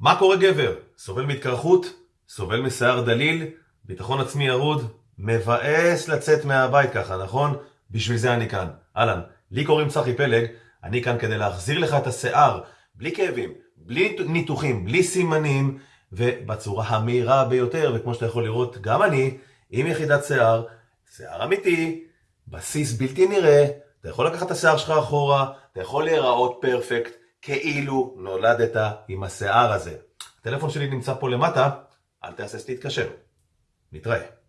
מה קורה גבר? סובל מהתקרחות? סובל משיער דליל? ביטחון עצמי ירוד? מבאס לצאת מהבית ככה, נכון? בשביל זה אני כאן. אהלן, לי קוראים צחי פלג, אני כאן כדי להחזיר לך את השיער, בלי כאבים, בלי ניתוחים, בלי סימנים, ובצורה המהירה ביותר, וכמו שאתה יכול לראות, גם אני, עם יחידת שיער, שיער אמיתי, בסיס בלתי נראה, אתה יכול לקחת את השיער שלך אחורה, אתה יכול להיראות פרפקט, כאילו נולדת עם השיער הזה. הטלפון שלי נמצא פה למטה, אל תהסס להתקשר. נתראה.